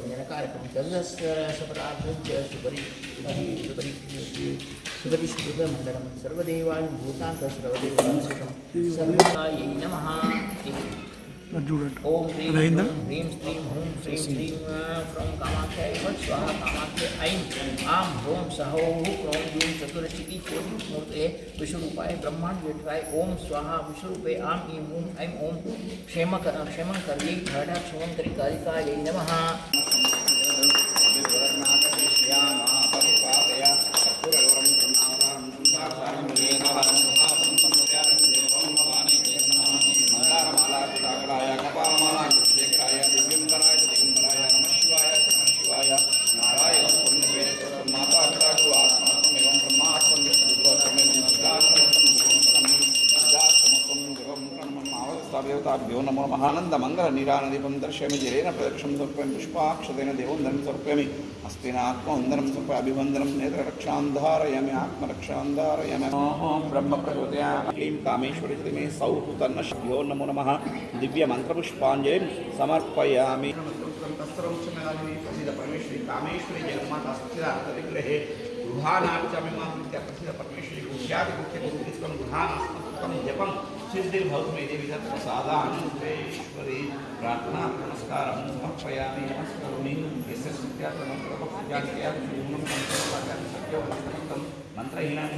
सर्वरञ्जनकारकं तदस्सपदार्थं च सुपरि सुपरि सुपरि सुकृतमण्डलं सर्वदेवाय भूतान्त सर्वदेवांशकं सर्वदायै नमः అది student Rahinder. Dream stream home dream stream from Kamakya evad swaha Kamakya aim am hom saho krom yum chaturashiki chodu murte vishrupaye brahmand jetvaye om swaha vishrupe am im hum aim om kshemakara kshemankarye ghada kshemankarikarikai namaha देवताभ्यो नमो महानन्दमङ्गलनीरानदीपं दर्शयामि, जलेन प्रदक्षं सर्पयामि पुष्पाक्षतेन देवोन्दनं सर्पयामि अस्तेन आत्मवन्दनं सर्प अभिवन्दनं नेत्ररक्षां धारयामि, आत्मरक्षां धारयामि। ब्रह्मप्रचोदया क्लीं कामेश्वरि मे सौः तन्नश्यो नमो नमः। दिव्यमन्त्रपुष्पाञ्जलिं समर्पयामि। परमेश्वरी कामेश्वरी जगन्माता स्थिराग्रहे गृहाणापि च ప్రసిద్ధ పరమేశ్వరి గుహ్యాది గుహ్య గురుత్వం గృహానాస్మత్వం జపం సిద్ధిర్భవతు మే దేవి తత్ ప్రసాదానంతేశ్వరి ప్రార్థనా నమస్కారం సమర్పయామి నమస్కరోమి యస్య సత్యాత్మకం సత్యవంతం మంత్రహీనం